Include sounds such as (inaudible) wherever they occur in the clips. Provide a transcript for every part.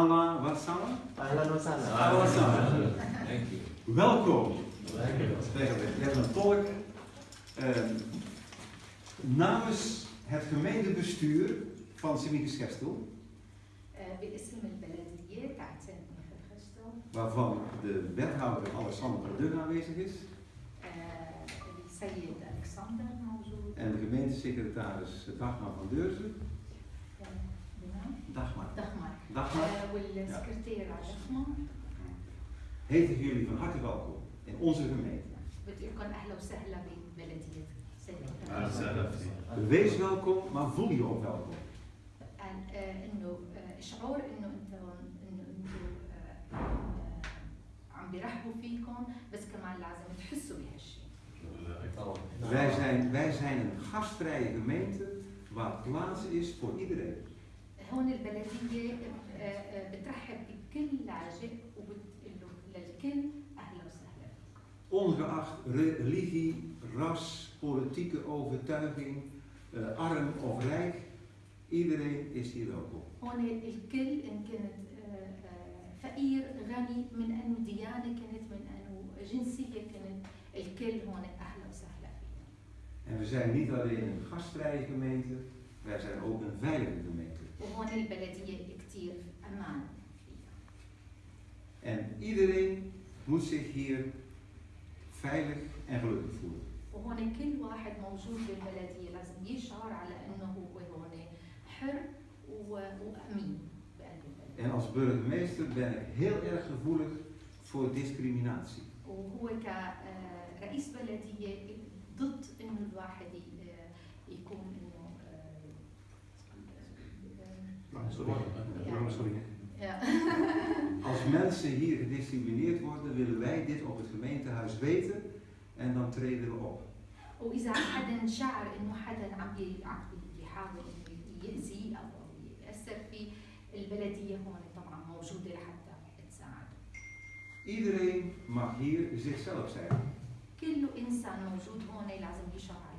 Ala Wasala? Ala Wasala. Ala Wasala. Thank you. Welkom. Dank je wel. hebt een tolk. Uh, namens het gemeentebestuur van Simikus Gestel. Waarvan de wethouder Alexander Dun aanwezig is. En de gemeentesecretaris Dagmar van Deurzen. آه، بنعم Dagmar. دخمر Dagmar. آه، والسكرتير دخمر Heten jullie van harte welkom in onze gemeente. بدي لكم أهلا وسهلا ببلدية سانت أهلا وسهلا فيك. Wees welkom, maar voel je ook welkom. آه، آه، إنه آه، شعور إنه أنتم إنه أنتم آه، آه، عم بيرحبوا فيكم بس كمان لازم تحسوا بهالشيء Wij zijn, wij zijn een gastvrije gemeente waar plaats is voor iedereen. هون البلدية آه، آه، بترحب بكل لاجئ وبتقول له للكل أهلا وسهلا Ongeacht re- religie, ras, politieke overtuiging, eh, arm of rijk, iedereen is hier welkom. هون الكل إن كانت آه، آه، فقير غني من أنه ديانة كانت من أنه جنسية كانت الكل هون أهلا وسهلا فيهم En we zijn niet alleen een gastvrije gemeente, wij zijn ook een veilige gemeente. وهون البلدية كتير أمان فيها En iedereen moet zich hier veilig en gelukkig voelen. وهون كل واحد موجود بالبلدية لازم يشعر على أنه هو هون حر و- وأمين بقلب البلد En als burgemeester ben ik heel erg gevoelig voor discriminatie. وهو كرئيس بلدية ضد انه الواحد ي- يكون انه آه، (laughs) Als mensen hier gediscrimineerd worden, willen wij dit op het gemeentehuis weten en dan treden we op. واذا حدا شعر انه حدا عم بي- عم بي- بيحاول انه يأذيه او يأثر فيه البلدية هون طبعا موجودة لحتى تساعده Iedereen mag hier zichzelf zijn. كل انسان موجود هون لازم يشعر على انه هو موجود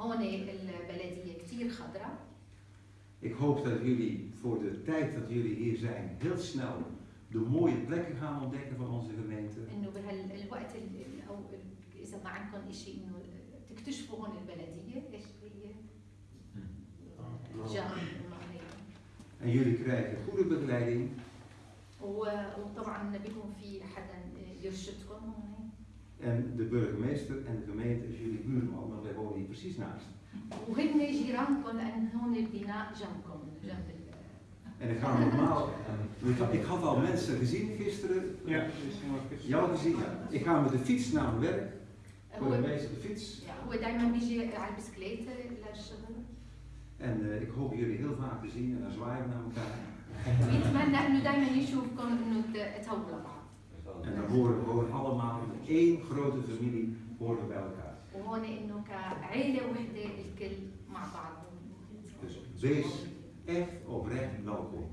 هون البلدية كتير خضراء Ik hoop dat jullie voor de tijd dat jullie hier zijn heel snel de mooie plekken gaan ontdekken van onze gemeente. انه بهالوقت ال- ال- او ال- اذا ما عندكم شيء انه تكتشفوا هون البلديه ايش هي؟ جامعة المغرب En jullie krijgen goede begeleiding و- وطبعا بيكون في حدا يرشدكم هون En de burgemeester en de gemeente is jullie buurman, precies naast. وهن جيرانكم لان هون البناء جنبكم جنب ال- En ik ga normaal. Ik had- Ik had al mensen gezien gisteren. Ja, Jou gezien? Ja. Ik ga met de fiets naar mijn werk. Voor de هو meeste de fiets. هو دائما بيجي على البسكليت للشغل En eh, ik hoop jullie heel vaak te zien en dan zwaaien we naar elkaar. ويتمنى انه دائما يشوفكم انه ت- تهووا لبعض En dan horen we gewoon allemaal met één grote familie horen we bij elkaar. وهون إنه كعيلة وحدة الكل مع بعض بيش اف اوبراه لوكو